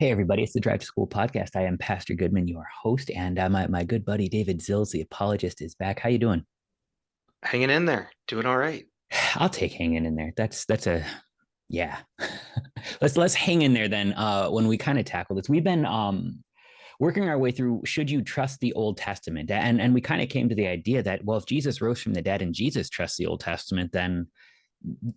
Hey, everybody, it's the Drive to School podcast. I am Pastor Goodman, your host, and uh, my, my good buddy David Zills, the apologist, is back. How you doing? Hanging in there, doing all right. I'll take hanging in there. That's that's a yeah. let's let's hang in there then. Uh, when we kind of tackle this, we've been um working our way through should you trust the Old Testament, and and we kind of came to the idea that well, if Jesus rose from the dead and Jesus trusts the Old Testament, then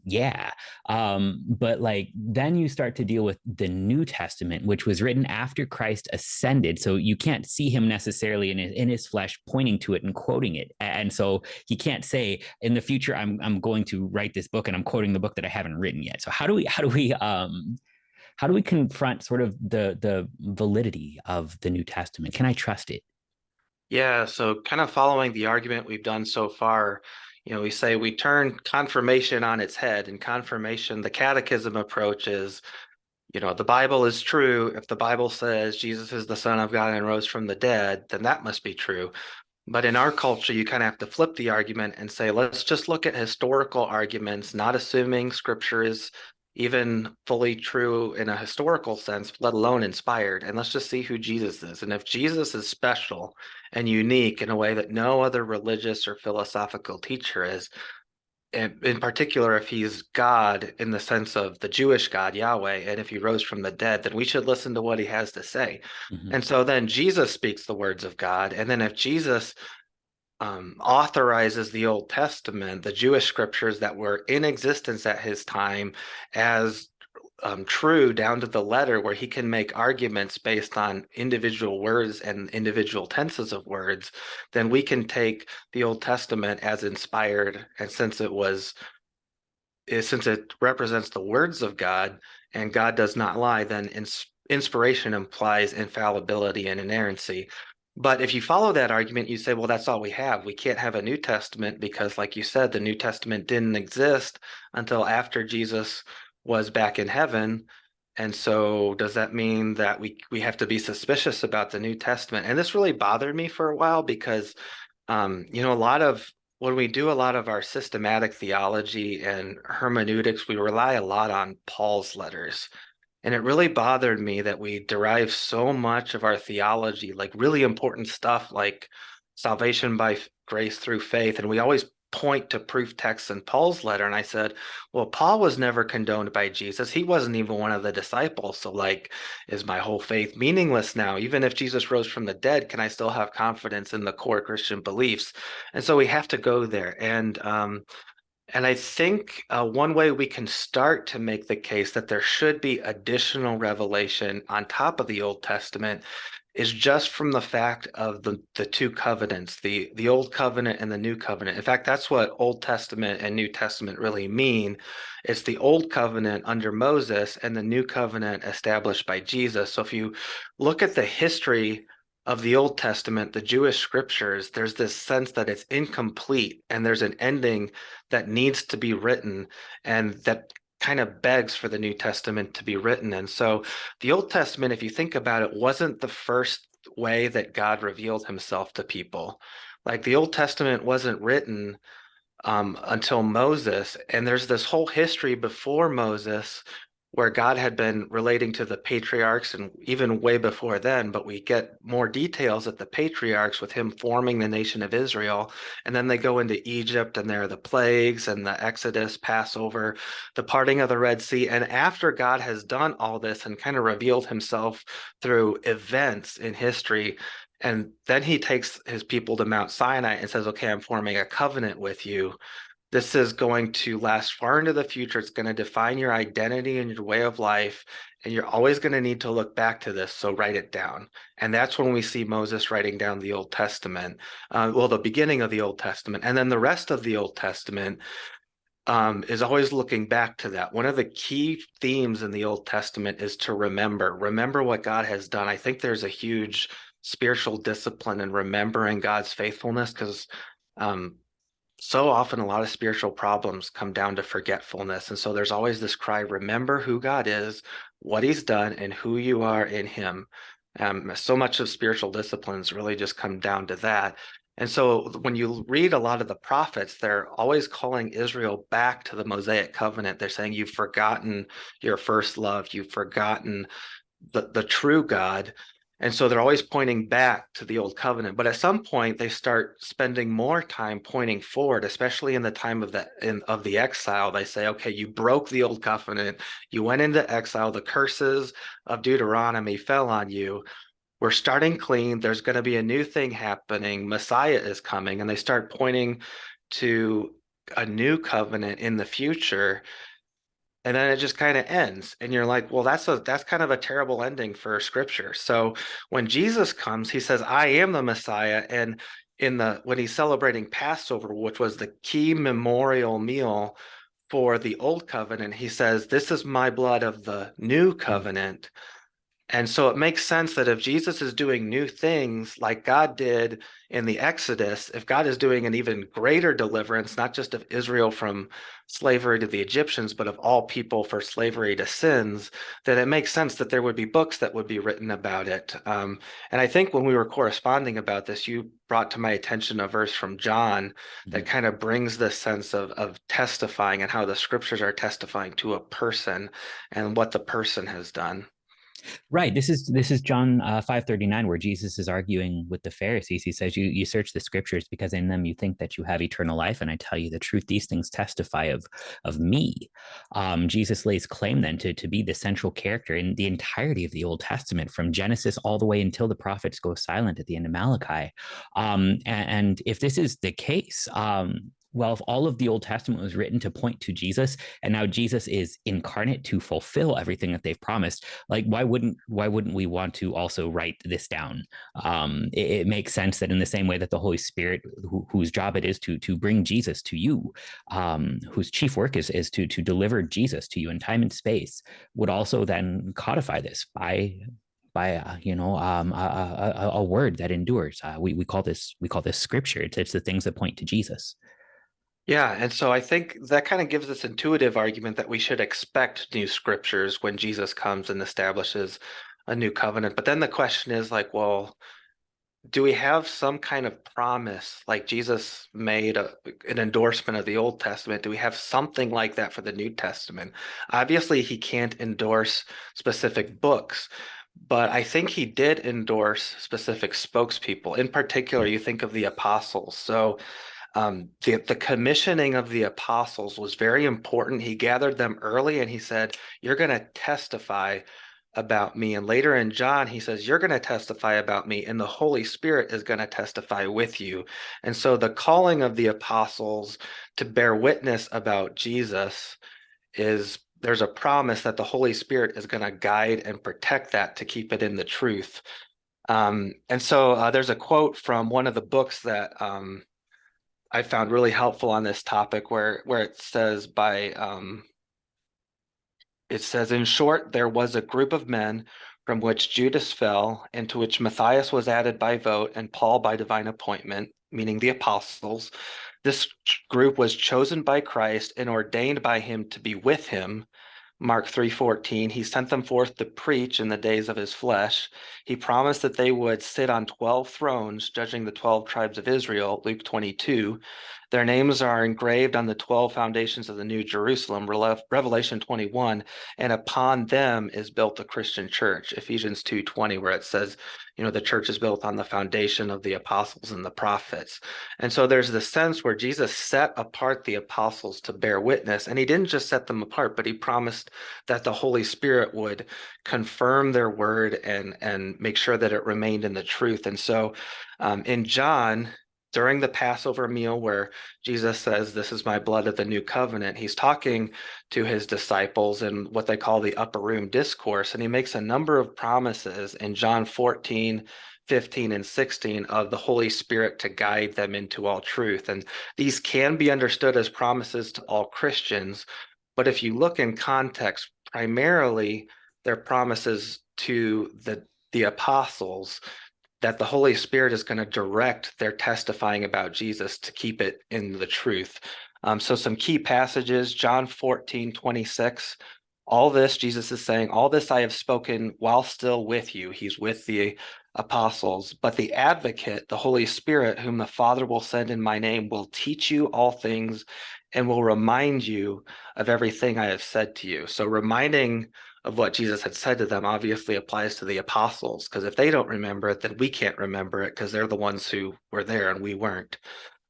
yeah um but like then you start to deal with the new testament which was written after christ ascended so you can't see him necessarily in his, in his flesh pointing to it and quoting it and so he can't say in the future i'm i'm going to write this book and i'm quoting the book that i haven't written yet. So how do we how do we um how do we confront sort of the the validity of the new testament? Can i trust it? Yeah so kind of following the argument we've done so far you know, we say we turn confirmation on its head and confirmation, the catechism approach is, you know, the Bible is true. If the Bible says Jesus is the son of God and rose from the dead, then that must be true. But in our culture, you kind of have to flip the argument and say, let's just look at historical arguments, not assuming scripture is even fully true in a historical sense, let alone inspired. And let's just see who Jesus is. And if Jesus is special and unique in a way that no other religious or philosophical teacher is, and in particular, if he's God in the sense of the Jewish God, Yahweh, and if he rose from the dead, then we should listen to what he has to say. Mm-hmm. And so then Jesus speaks the words of God. And then if Jesus um, authorizes the Old Testament, the Jewish scriptures that were in existence at his time, as um, true down to the letter, where he can make arguments based on individual words and individual tenses of words, then we can take the Old Testament as inspired. And since it was, eh, since it represents the words of God and God does not lie, then inspiration implies infallibility and inerrancy. But if you follow that argument, you say, well, that's all we have. We can't have a New Testament because, like you said, the New Testament didn't exist until after Jesus was back in heaven. And so does that mean that we we have to be suspicious about the New Testament? And this really bothered me for a while because um, you know, a lot of when we do a lot of our systematic theology and hermeneutics, we rely a lot on Paul's letters. And it really bothered me that we derive so much of our theology, like really important stuff like salvation by grace through faith. And we always point to proof texts in Paul's letter. And I said, well, Paul was never condoned by Jesus. He wasn't even one of the disciples. So, like, is my whole faith meaningless now? Even if Jesus rose from the dead, can I still have confidence in the core Christian beliefs? And so we have to go there. And um, and I think uh, one way we can start to make the case that there should be additional revelation on top of the Old Testament is just from the fact of the, the two covenants, the, the Old Covenant and the New Covenant. In fact, that's what Old Testament and New Testament really mean. It's the Old Covenant under Moses and the New Covenant established by Jesus. So if you look at the history of the Old Testament, the Jewish scriptures, there's this sense that it's incomplete and there's an ending that needs to be written and that kind of begs for the New Testament to be written. And so the Old Testament, if you think about it, wasn't the first way that God revealed himself to people. Like the Old Testament wasn't written um, until Moses. And there's this whole history before Moses where God had been relating to the patriarchs and even way before then, but we get more details at the patriarchs with him forming the nation of Israel. And then they go into Egypt and there are the plagues and the Exodus, Passover, the parting of the Red Sea. And after God has done all this and kind of revealed himself through events in history, and then he takes his people to Mount Sinai and says, okay, I'm forming a covenant with you this is going to last far into the future. It's going to define your identity and your way of life. And you're always going to need to look back to this. So write it down. And that's when we see Moses writing down the Old Testament, uh, well, the beginning of the Old Testament. And then the rest of the Old Testament um, is always looking back to that. One of the key themes in the Old Testament is to remember, remember what God has done. I think there's a huge spiritual discipline in remembering God's faithfulness because um, so often a lot of spiritual problems come down to forgetfulness. And so there's always this cry, remember who God is, what he's done, and who you are in him. Um, so much of spiritual disciplines really just come down to that. And so when you read a lot of the prophets, they're always calling Israel back to the Mosaic covenant. They're saying, You've forgotten your first love, you've forgotten the, the true God. And so they're always pointing back to the old covenant. But at some point they start spending more time pointing forward, especially in the time of the in, of the exile. They say, okay, you broke the old covenant, you went into exile, the curses of Deuteronomy fell on you. We're starting clean. There's going to be a new thing happening. Messiah is coming. And they start pointing to a new covenant in the future and then it just kind of ends and you're like well that's a that's kind of a terrible ending for scripture. So when jesus comes he says i am the messiah and in the when he's celebrating passover which was the key memorial meal for the old covenant he says this is my blood of the new covenant and so it makes sense that if Jesus is doing new things like God did in the Exodus, if God is doing an even greater deliverance, not just of Israel from slavery to the Egyptians, but of all people for slavery to sins, then it makes sense that there would be books that would be written about it. Um, and I think when we were corresponding about this, you brought to my attention a verse from John that mm-hmm. kind of brings this sense of, of testifying and how the scriptures are testifying to a person and what the person has done. Right. This is this is John uh, five thirty nine, where Jesus is arguing with the Pharisees. He says, "You you search the scriptures because in them you think that you have eternal life, and I tell you the truth. These things testify of of me." Um, Jesus lays claim then to to be the central character in the entirety of the Old Testament, from Genesis all the way until the prophets go silent at the end of Malachi. Um, and, and, if this is the case, um, well, if all of the Old Testament was written to point to Jesus, and now Jesus is incarnate to fulfill everything that they've promised, like why wouldn't why wouldn't we want to also write this down? Um, it, it, makes sense that in the same way that the Holy Spirit, who, whose job it is to to bring Jesus to you, um, whose chief work is is to to deliver Jesus to you in time and space, would also then codify this by by uh, you know um, a, a, a, word that endures. Uh, we we call this we call this scripture. It's, it's the things that point to Jesus. Yeah, and so I think that kind of gives this intuitive argument that we should expect new scriptures when Jesus comes and establishes a new covenant. But then the question is like, well, do we have some kind of promise like Jesus made a, an endorsement of the Old Testament? Do we have something like that for the New Testament? Obviously, he can't endorse specific books, but I think he did endorse specific spokespeople. In particular, you think of the apostles. So um, the, the commissioning of the apostles was very important. He gathered them early and he said, You're going to testify about me. And later in John, he says, You're going to testify about me, and the Holy Spirit is going to testify with you. And so the calling of the apostles to bear witness about Jesus is there's a promise that the Holy Spirit is going to guide and protect that to keep it in the truth. Um, and so uh, there's a quote from one of the books that um, I found really helpful on this topic where where it says by um, it says in short there was a group of men from which Judas fell into which Matthias was added by vote and Paul by divine appointment meaning the apostles. This group was chosen by Christ and ordained by him to be with him Mark 3:14 he sent them forth to preach in the days of his flesh. He promised that they would sit on 12 thrones judging the 12 tribes of Israel Luke 22 their names are engraved on the 12 foundations of the New Jerusalem, Revelation 21, and upon them is built the Christian church, Ephesians 2:20, where it says, you know, the church is built on the foundation of the apostles and the prophets. And so there's this sense where Jesus set apart the apostles to bear witness, and he didn't just set them apart, but he promised that the Holy Spirit would confirm their word and and make sure that it remained in the truth. And so um, in John, during the Passover meal where Jesus says, This is my blood of the new covenant, he's talking to his disciples in what they call the upper room discourse. And he makes a number of promises in John 14, 15, and 16 of the Holy Spirit to guide them into all truth. And these can be understood as promises to all Christians. But if you look in context, primarily they're promises to the, the apostles that the Holy Spirit is going to direct their testifying about Jesus to keep it in the truth. Um, so some key passages, John 14, 26, all this, Jesus is saying, all this I have spoken while still with you. He's with the apostles, but the advocate, the Holy Spirit, whom the Father will send in my name, will teach you all things and will remind you of everything I have said to you. So reminding of what Jesus had said to them obviously applies to the apostles, because if they don't remember it, then we can't remember it because they're the ones who were there and we weren't.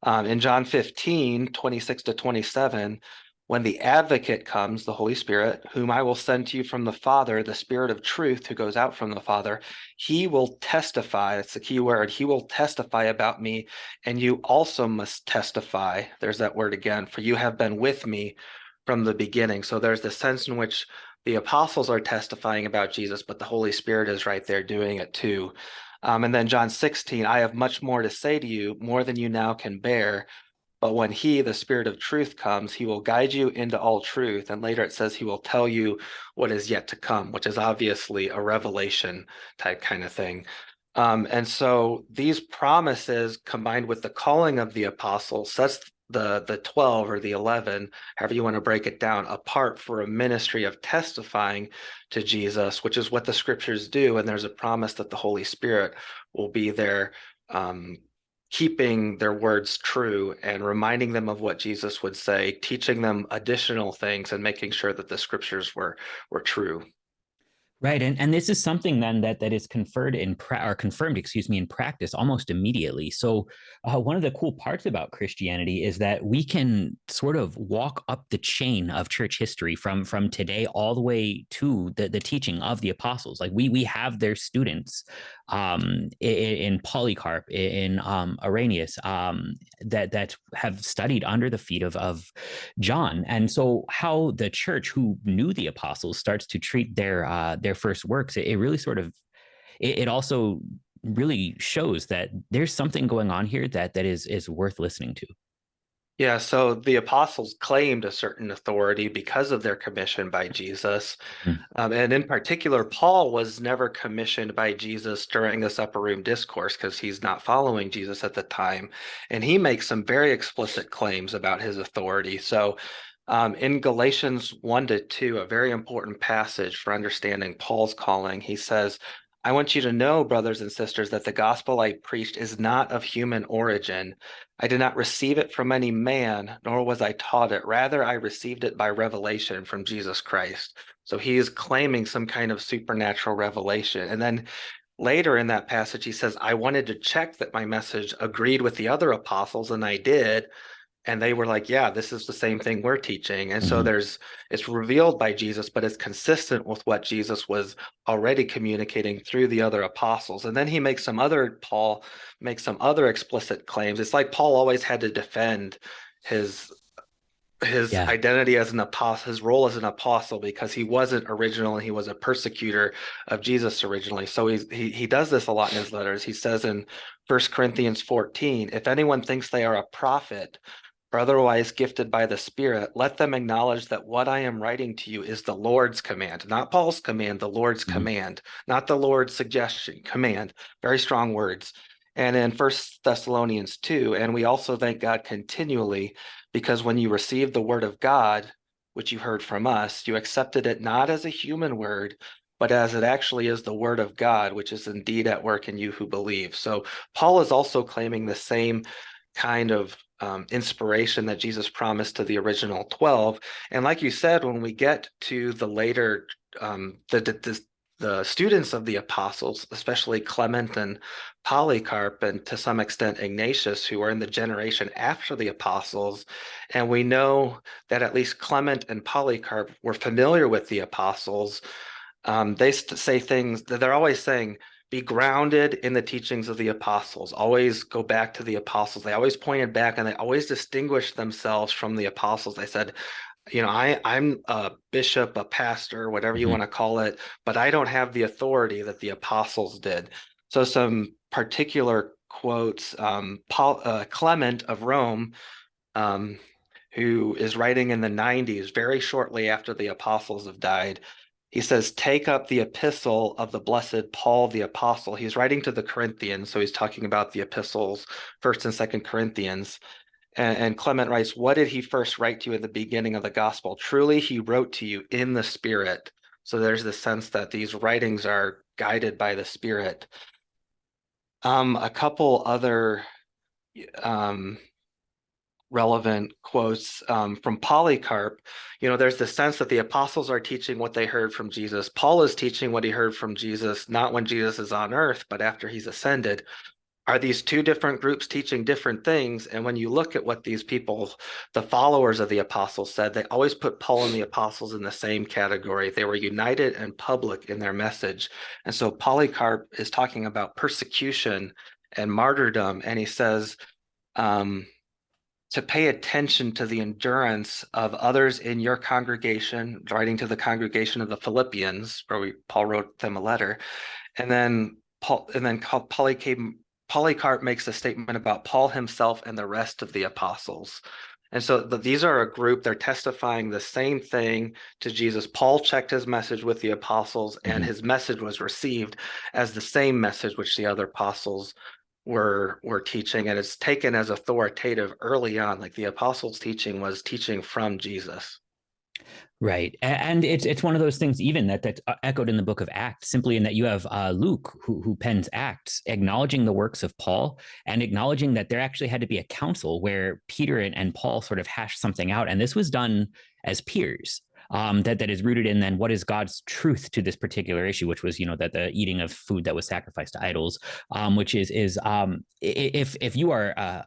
Um, in John 15, 26 to 27, when the advocate comes, the Holy Spirit, whom I will send to you from the Father, the Spirit of truth who goes out from the Father, he will testify. That's the key word. He will testify about me, and you also must testify. There's that word again, for you have been with me from the beginning. So there's the sense in which the apostles are testifying about Jesus, but the Holy Spirit is right there doing it too. Um, and then John 16, I have much more to say to you, more than you now can bear. But when he, the spirit of truth comes, he will guide you into all truth. And later it says he will tell you what is yet to come, which is obviously a revelation type kind of thing. Um, and so these promises combined with the calling of the apostles sets the the 12 or the 11 however you want to break it down apart for a ministry of testifying to jesus which is what the scriptures do and there's a promise that the holy spirit will be there um, keeping their words true and reminding them of what Jesus would say, teaching them additional things and making sure that the scriptures were were true. Right, and and this is something then that that is conferred in or confirmed, excuse me, in practice almost immediately. So uh, one of the cool parts about Christianity is that we can sort of walk up the chain of church history from from today all the way to the the teaching of the apostles. Like we we have their students um, in, in, Polycarp, in um, Irenaeus, um, that that have studied under the feet of of John, and so how the church, who knew the apostles, starts to treat their uh, their first works, it, it really sort of it, it also really shows that there's something going on here that that is is worth listening to. Yeah, so the apostles claimed a certain authority because of their commission by Jesus. Mm. Um, and in particular, Paul was never commissioned by Jesus during this upper room discourse because he's not following Jesus at the time. And he makes some very explicit claims about his authority. So um, in Galatians 1 to 2, a very important passage for understanding Paul's calling, he says, I want you to know, brothers and sisters, that the gospel I preached is not of human origin. I did not receive it from any man, nor was I taught it. Rather, I received it by revelation from Jesus Christ. So he is claiming some kind of supernatural revelation. And then later in that passage, he says, I wanted to check that my message agreed with the other apostles, and I did and they were like yeah this is the same thing we're teaching. And mm-hmm. so there's it's revealed by jesus but it's consistent with what jesus was already communicating through the other apostles. And then he makes some other paul makes some other explicit claims. It's like paul always had to defend his his yeah. identity as an apostle his role as an apostle because he wasn't original and he was a persecutor of jesus originally. So he's, he he does this a lot in his letters. He says in First corinthians 14 if anyone thinks they are a prophet or otherwise gifted by the Spirit, let them acknowledge that what I am writing to you is the Lord's command, not Paul's command, the Lord's mm-hmm. command, not the Lord's suggestion, command. Very strong words. And in First Thessalonians 2, and we also thank God continually because when you received the word of God, which you heard from us, you accepted it not as a human word, but as it actually is the word of God, which is indeed at work in you who believe. So Paul is also claiming the same kind of um, inspiration that Jesus promised to the original 12. And like you said, when we get to the later, um, the, the, the students of the apostles, especially Clement and Polycarp, and to some extent Ignatius, who are in the generation after the apostles. And we know that at least Clement and Polycarp were familiar with the apostles. Um, they say things that they're always saying, be grounded in the teachings of the apostles. Always go back to the apostles. They always pointed back and they always distinguished themselves from the apostles. They said, you know, I, I'm a bishop, a pastor, whatever you mm-hmm. want to call it, but I don't have the authority that the apostles did. So some particular quotes, um, Paul, uh, Clement of Rome, um, who is writing in the 90s, very shortly after the apostles have died, he says, Take up the epistle of the blessed Paul the apostle. He's writing to the Corinthians, so he's talking about the epistles, first and second Corinthians. And, and, Clement writes, What did he first write to you at the beginning of the gospel? Truly, he wrote to you in the Spirit. So there's the sense that these writings are guided by the Spirit. Um, a couple other um, relevant quotes um, from Polycarp. You know, there's the sense that the apostles are teaching what they heard from Jesus. Paul is teaching what he heard from Jesus, not when Jesus is on earth, but after he's ascended. Are these two different groups teaching different things? And when you look at what these people, the followers of the apostles said, they always put Paul and the apostles in the same category. They were united and public in their message. And so Polycarp is talking about persecution and martyrdom. And he says, um, to pay attention to the endurance of others in your congregation, writing to the congregation of the Philippians, where we, Paul wrote them a letter, and then Paul, and then Polycarp, Polycarp makes a statement about Paul himself and the rest of the apostles. And so the, these are a group, they're testifying the same thing to Jesus. Paul checked his message with the apostles, and mm -hmm. his message was received as the same message which the other apostles were were teaching and it's taken as authoritative early on like the apostles teaching was teaching from jesus. Right and it's it's one of those things even that that's uh, echoed in the book of acts simply in that you have uh, luke who, who pens acts acknowledging the works of paul and acknowledging that there actually had to be a council where peter and, and paul sort of hashed something out and this was done as peers um, that that is rooted in then what is God's truth to this particular issue, which was you know that the eating of food that was sacrificed to idols, um, which is is um, if if you are uh,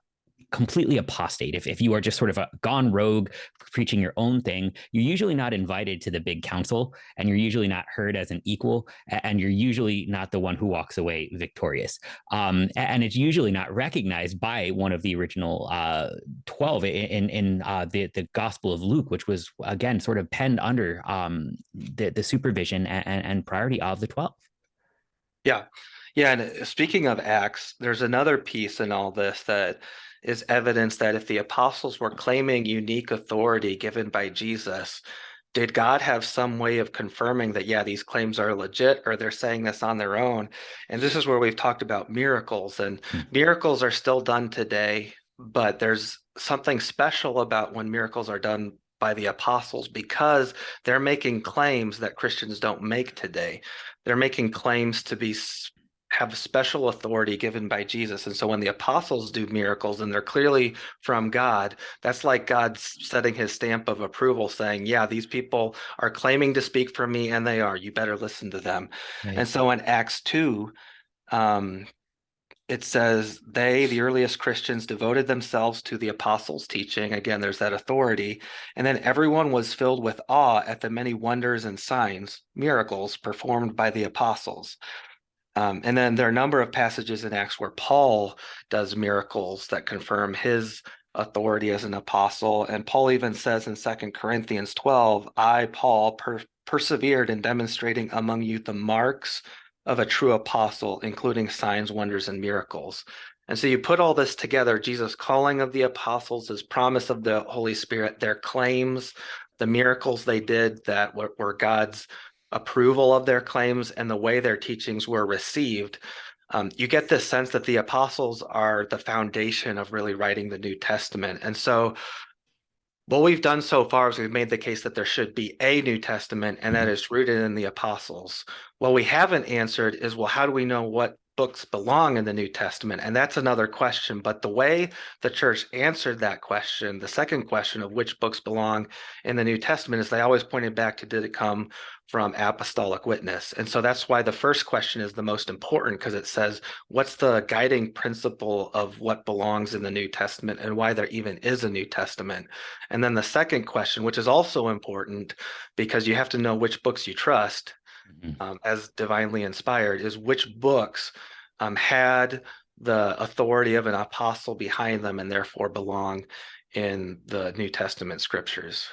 completely apostate, if, if you are just sort of a gone rogue, preaching your own thing, you're usually not invited to the big council and you're usually not heard as an equal and you're usually not the one who walks away victorious. Um, and it's usually not recognized by one of the original uh, 12 in, in uh, the, the Gospel of Luke, which was, again, sort of penned under um, the, the supervision and, and priority of the 12. Yeah. Yeah. And uh, speaking of Acts, there's another piece in all this that is evidence that if the apostles were claiming unique authority given by Jesus, did God have some way of confirming that, yeah, these claims are legit or they're saying this on their own? And this is where we've talked about miracles and hmm. miracles are still done today, but there's something special about when miracles are done by the apostles because they're making claims that Christians don't make today. They're making claims to be have special authority given by Jesus. And so when the apostles do miracles and they're clearly from God, that's like God setting his stamp of approval saying, yeah, these people are claiming to speak for me and they are, you better listen to them. And so in Acts 2, um, it says they, the earliest Christians, devoted themselves to the apostles' teaching. Again, there's that authority. And then everyone was filled with awe at the many wonders and signs, miracles performed by the apostles. Um, and then there are a number of passages in Acts where Paul does miracles that confirm his authority as an apostle. And Paul even says in Second Corinthians 12, I, Paul, per persevered in demonstrating among you the marks of a true apostle, including signs, wonders, and miracles. And so you put all this together, Jesus' calling of the apostles, his promise of the Holy Spirit, their claims, the miracles they did that were, were God's approval of their claims and the way their teachings were received, um, you get this sense that the apostles are the foundation of really writing the New Testament. And so what we've done so far is we've made the case that there should be a New Testament and that mm-hmm. is rooted in the apostles. What we haven't answered is, well, how do we know what books belong in the New Testament? And that's another question. But the way the church answered that question, the second question of which books belong in the New Testament, is they always pointed back to did it come from apostolic witness? And so that's why the first question is the most important because it says, what's the guiding principle of what belongs in the New Testament and why there even is a New Testament? And then the second question, which is also important because you have to know which books you trust mm-hmm. um, as divinely inspired is which books um, had the authority of an apostle behind them and therefore belong in the New Testament scriptures.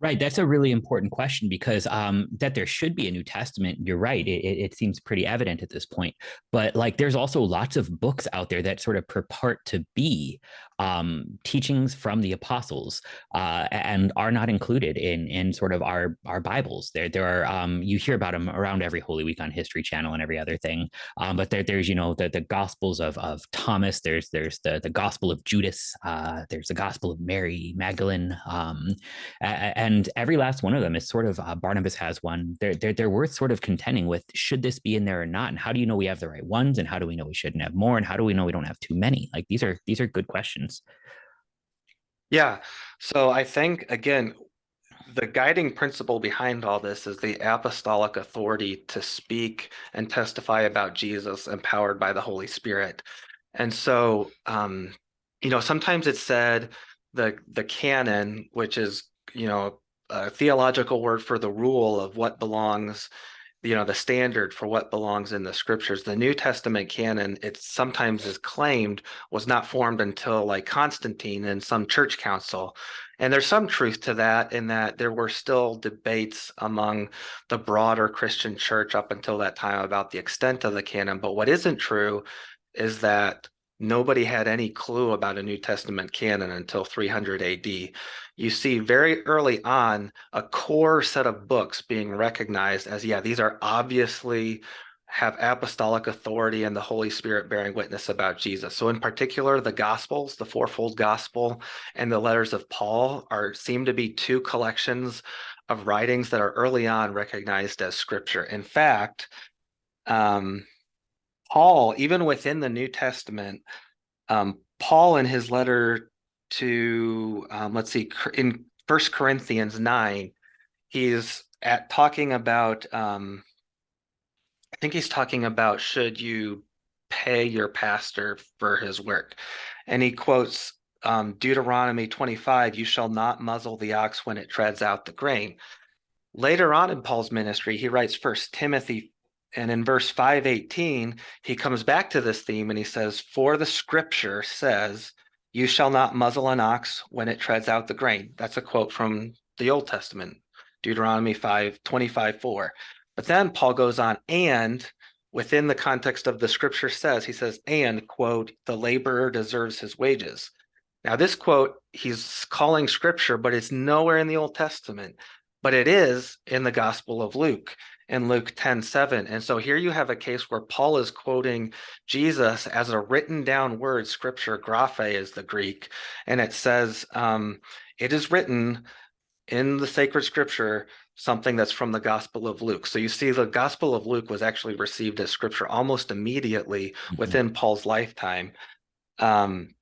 Right. That's a really important question because um, that there should be a New Testament. You're right. It, it, seems pretty evident at this point. But like, there's also lots of books out there that sort of purport to be um, teachings from the apostles uh, and are not included in in sort of our our Bibles. There there are um, you hear about them around every Holy Week on History Channel and every other thing. Um, but there, there's you know the the Gospels of of Thomas. There's there's the the Gospel of Judas. Uh, there's the Gospel of Mary Magdalene. Um, and every last one of them is sort of uh, Barnabas has one. They're, they're they're worth sort of contending with. Should this be in there or not? And how do you know we have the right ones? And how do we know we shouldn't have more? And how do we know we don't have too many? Like these are these are good questions. Yeah, so I think again, the guiding principle behind all this is the apostolic authority to speak and testify about Jesus empowered by the Holy Spirit. And so, um, you know, sometimes it's said the the canon, which is, you know, a theological word for the rule of what belongs you know the standard for what belongs in the scriptures. The new testament canon it sometimes is claimed was not formed until like constantine and some church council. And there's some truth to that in that there were still debates among the broader christian church up until that time about the extent of the canon. But what isn't true is that nobody had any clue about a New Testament canon until 300 AD. You see very early on a core set of books being recognized as, yeah, these are obviously have apostolic authority and the Holy Spirit bearing witness about Jesus. So in particular, the Gospels, the fourfold gospel and the letters of Paul are seem to be two collections of writings that are early on recognized as scripture. In fact, um, Paul, even within the New Testament, um, Paul in his letter to, um, let's see, in First Corinthians 9, he's at talking about, um, I think he's talking about should you pay your pastor for his work. And he quotes um, Deuteronomy 25, you shall not muzzle the ox when it treads out the grain. Later on in Paul's ministry, he writes First Timothy and in verse 518, he comes back to this theme and he says, For the scripture says, You shall not muzzle an ox when it treads out the grain. That's a quote from the Old Testament, Deuteronomy 5 25 4. But then Paul goes on, and within the context of the scripture says, he says, and quote, the laborer deserves his wages. Now, this quote, he's calling scripture, but it's nowhere in the Old Testament, but it is in the Gospel of Luke in Luke 10 7. And so here you have a case where Paul is quoting Jesus as a written down word, scripture, graphe is the Greek. And it says, um, It is written in the sacred scripture something that's from the Gospel of Luke. So you see, the Gospel of Luke was actually received as scripture almost immediately mm-hmm. within Paul's lifetime. Um,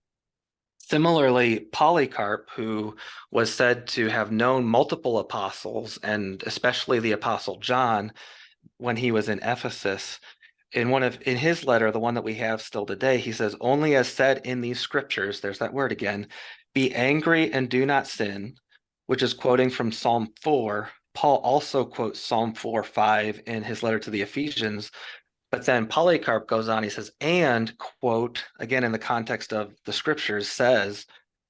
Similarly, Polycarp, who was said to have known multiple apostles, and especially the apostle John, when he was in Ephesus, in one of in his letter, the one that we have still today, he says, "Only as said in these scriptures, there's that word again, be angry and do not sin," which is quoting from Psalm 4. Paul also quotes Psalm 4 5 in his letter to the Ephesians, but then Polycarp goes on, he says, and quote, again, in the context of the scriptures, says,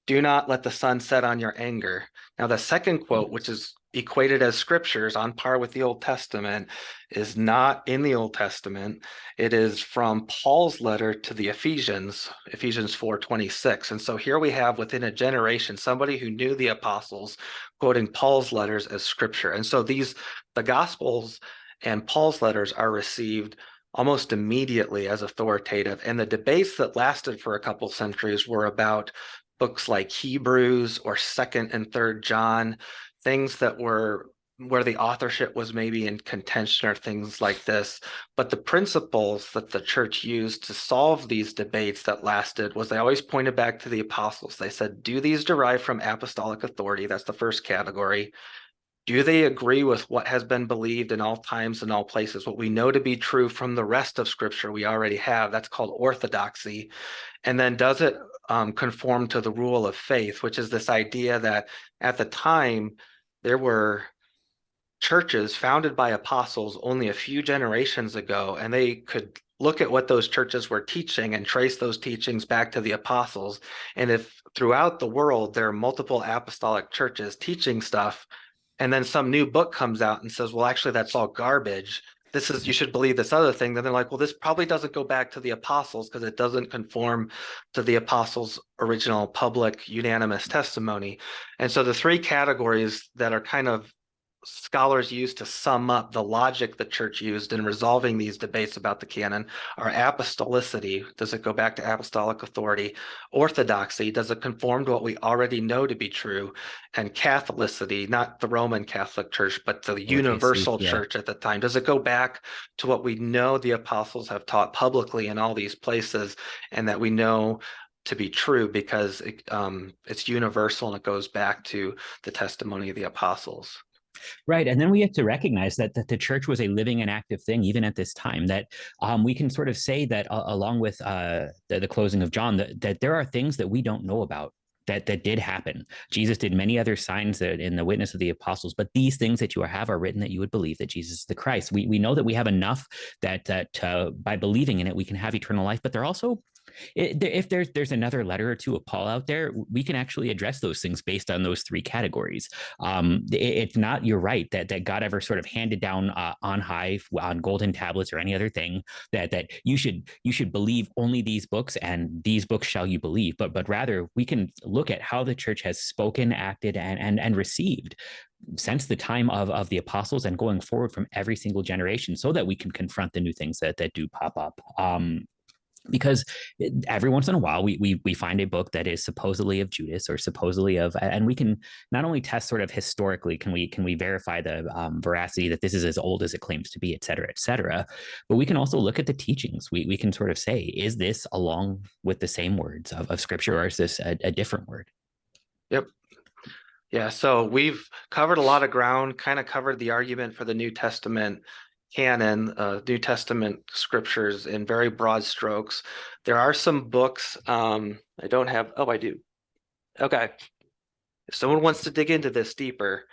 do not let the sun set on your anger. Now, the second quote, which is equated as scriptures on par with the Old Testament, is not in the Old Testament. It is from Paul's letter to the Ephesians, Ephesians 4:26. And so here we have within a generation somebody who knew the apostles quoting Paul's letters as scripture. And so these the gospels and Paul's letters are received almost immediately as authoritative. And the debates that lasted for a couple centuries were about books like Hebrews or Second and Third John, things that were where the authorship was maybe in contention or things like this. But the principles that the church used to solve these debates that lasted was they always pointed back to the apostles. They said, do these derive from apostolic authority? That's the first category. Do they agree with what has been believed in all times and all places? What we know to be true from the rest of scripture we already have, that's called orthodoxy. And then does it um, conform to the rule of faith, which is this idea that at the time there were churches founded by apostles only a few generations ago, and they could look at what those churches were teaching and trace those teachings back to the apostles. And if throughout the world there are multiple apostolic churches teaching stuff, and then some new book comes out and says, well, actually, that's all garbage. This is, you should believe this other thing. Then they're like, well, this probably doesn't go back to the apostles because it doesn't conform to the apostles' original public unanimous testimony. And so the three categories that are kind of scholars use to sum up the logic the church used in resolving these debates about the canon are apostolicity does it go back to apostolic authority orthodoxy does it conform to what we already know to be true and catholicity not the roman catholic church but the universal yeah. church at the time does it go back to what we know the apostles have taught publicly in all these places and that we know to be true because it, um, it's universal and it goes back to the testimony of the apostles. Right. And then we have to recognize that, that the church was a living and active thing, even at this time, that um, we can sort of say that uh, along with uh, the, the, closing of John, that, that there are things that we don't know about that that did happen. Jesus did many other signs in the witness of the apostles, but these things that you have are written that you would believe that Jesus is the Christ. We we know that we have enough that that uh, by believing in it we can have eternal life, but they're also if there's there's another letter or two of Paul out there, we can actually address those things based on those three categories. Um, it, it's not you're right that that God ever sort of handed down uh, on high on golden tablets or any other thing that that you should you should believe only these books and these books shall you believe. But but rather we can look at how the church has spoken, acted, and and and received since the time of, of the apostles and going forward from every single generation so that we can confront the new things that, that do pop up. Um, because every once in a while we, we we find a book that is supposedly of Judas or supposedly of and we can not only test sort of historically can we can we verify the um, veracity that this is as old as it claims to be et cetera et cetera but we can also look at the teachings. We, we can sort of say is this along with the same words of, of scripture or is this a, a different word? Yep. Yeah so we've covered a lot of ground kind of covered the argument for the New Testament canon, uh, New Testament scriptures in very broad strokes. There are some books, um, I don't have, oh, I do. Okay. If someone wants to dig into this deeper,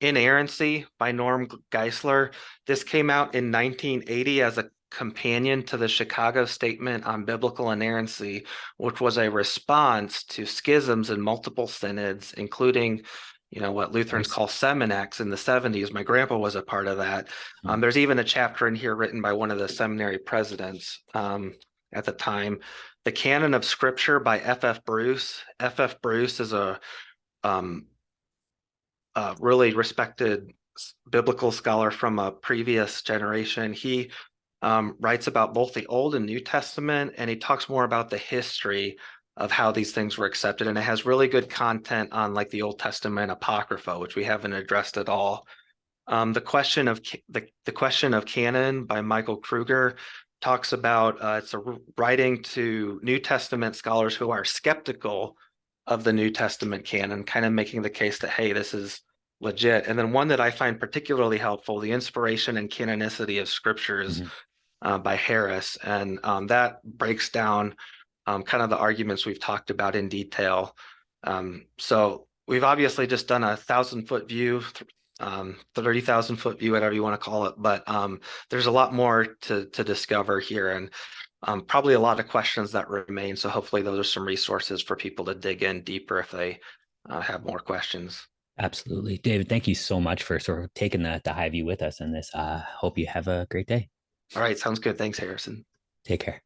Inerrancy by Norm Geisler. This came out in 1980 as a companion to the Chicago Statement on Biblical Inerrancy, which was a response to schisms in multiple synods, including you know, what Lutherans call Seminex in the 70s. My grandpa was a part of that. Um, hmm. there's even a chapter in here written by one of the seminary presidents um, at the time. The Canon of Scripture by F.F. Bruce. F.F. Bruce is a, um, a really respected biblical scholar from a previous generation. He um, writes about both the Old and New Testament, and he talks more about the history of how these things were accepted. And it has really good content on like the Old Testament Apocrypha, which we haven't addressed at all. Um, the question of the, the question of canon by Michael Kruger talks about uh, it's a writing to New Testament scholars who are skeptical of the New Testament canon, kind of making the case that, hey, this is legit. And then one that I find particularly helpful, the inspiration and canonicity of scriptures mm -hmm. uh, by Harris. And um, that breaks down um, kind of the arguments we've talked about in detail. Um, so we've obviously just done a thousand foot view, um, 30,000 foot view, whatever you want to call it, but um, there's a lot more to, to discover here and um, probably a lot of questions that remain. So hopefully those are some resources for people to dig in deeper if they uh, have more questions. Absolutely. David, thank you so much for sort of taking the, the high view with us in this. Uh, hope you have a great day. All right. Sounds good. Thanks, Harrison. Take care.